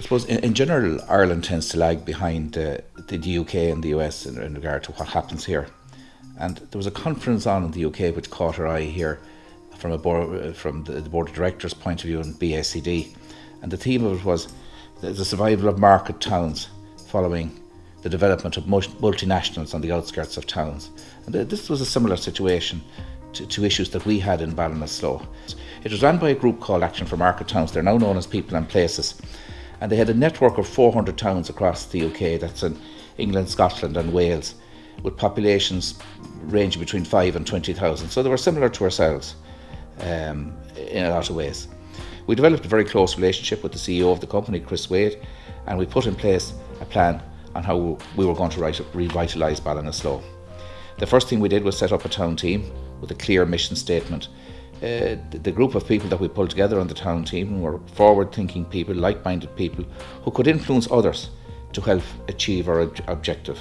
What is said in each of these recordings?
I suppose in, in general, Ireland tends to lag behind uh, the UK and the US in, in regard to what happens here. And there was a conference on in the UK which caught our eye here from a board, from the, board of directors' point of view in BACD, and the theme of it was the survival of market towns following the development of multinationals on the outskirts of towns. And this was a similar situation to, to issues that we had in Ballinasloe. It was run by a group called Action for Market Towns. They're now known as People and Places and they had a network of 400 towns across the UK, that's in England, Scotland, and Wales, with populations ranging between 5 and 20,000. So they were similar to ourselves um, in a lot of ways. We developed a very close relationship with the CEO of the company, Chris Wade, and we put in place a plan on how we were going to revitalise Ballinasloe. The first thing we did was set up a town team with a clear mission statement uh, the group of people that we pulled together on the town team were forward thinking people, like minded people who could influence others to help achieve our ob- objective.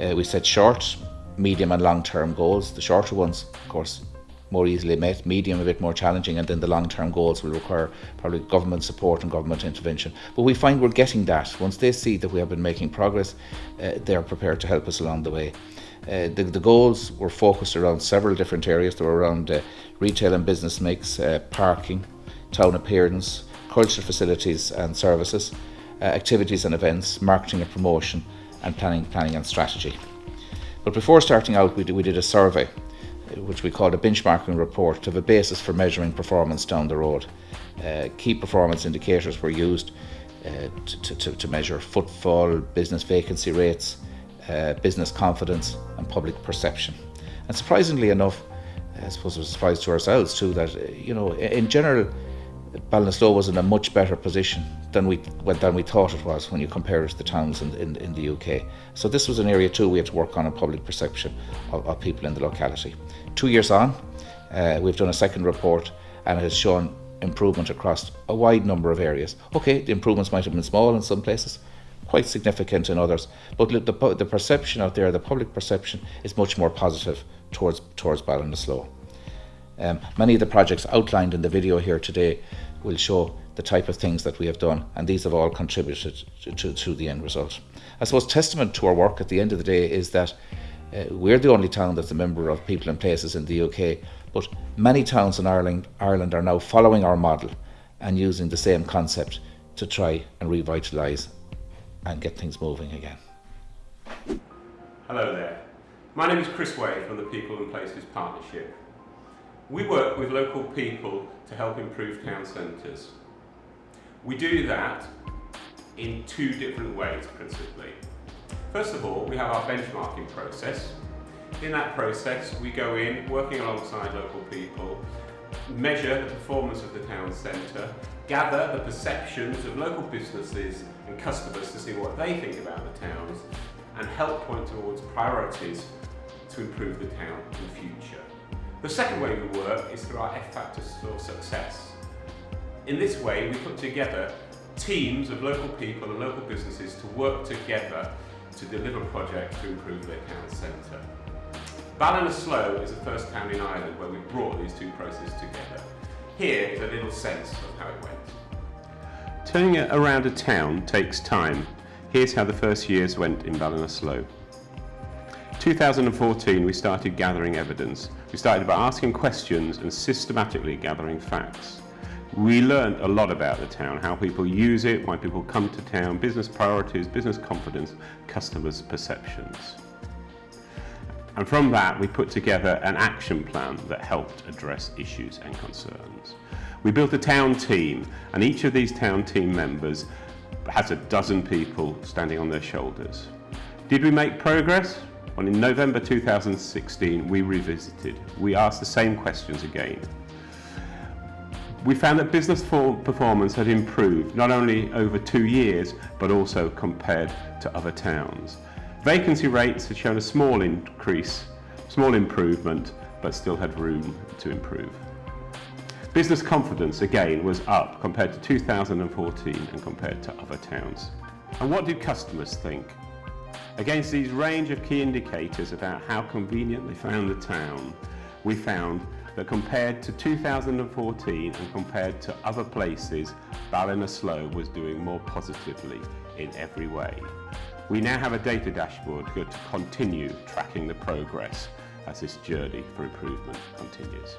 Uh, we set short, medium, and long term goals. The shorter ones, of course, more easily met, medium a bit more challenging, and then the long term goals will require probably government support and government intervention. But we find we're getting that. Once they see that we have been making progress, uh, they're prepared to help us along the way. Uh, the, the, goals were focused around several different areas. They were around uh, retail and business mix, uh, parking, town appearance, cultural facilities and services, uh, activities and events, marketing and promotion, and planning, planning and strategy. But before starting out, we did, we did a survey, uh, which we called a benchmarking report, to have a basis for measuring performance down the road. key performance indicators were used to, to, to measure footfall, business vacancy rates, uh, business confidence and public perception. And surprisingly enough, I suppose it was a surprise to ourselves too that, uh, you know, in general, Ballinasloe was in a much better position than we than we thought it was when you compare it to the towns in, in, in the UK. So this was an area too we had to work on in public perception of, of people in the locality. Two years on, uh, we've done a second report and it has shown improvement across a wide number of areas. Okay, the improvements might have been small in some places, quite significant in others. But the, the perception out there, the public perception, is much more positive towards towards Ballinasloe. Um, many of the projects outlined in the video here today will show the type of things that we have done, and these have all contributed to, to, to the end result. I suppose testament to our work at the end of the day is that uh, we're the only town that's a member of People and Places in the UK, but many towns in Ireland, Ireland are now following our model and using the same concept to try and revitalise and get things moving again. Hello there. My name is Chris Wade from the People and Places Partnership. We work with local people to help improve town centres. We do that in two different ways principally. First of all, we have our benchmarking process. In that process, we go in working alongside local people, measure the performance of the town centre, gather the perceptions of local businesses and customers to see what they think about the towns and help point towards priorities to improve the town in the future. The second way we work is through our F Factors for Success. In this way we put together teams of local people and local businesses to work together to deliver projects to improve their town centre. Ballinasloe is the first town in Ireland where we brought these two processes together. Here is a little sense of how it went. Turning around a town takes time. Here's how the first years went in Ballinasloe. 2014 we started gathering evidence. We started by asking questions and systematically gathering facts. We learned a lot about the town, how people use it, why people come to town, business priorities, business confidence, customers' perceptions. And from that we put together an action plan that helped address issues and concerns. We built a town team, and each of these town team members has a dozen people standing on their shoulders. Did we make progress? Well, in November 2016, we revisited. We asked the same questions again. We found that business performance had improved, not only over two years, but also compared to other towns. Vacancy rates had shown a small increase, small improvement, but still had room to improve. Business confidence, again, was up compared to 2014 and compared to other towns. And what do customers think? Against these range of key indicators about how convenient they found the town, we found that compared to 2014 and compared to other places, Ballinasloe was doing more positively in every way. We now have a data dashboard to continue tracking the progress as this journey for improvement continues.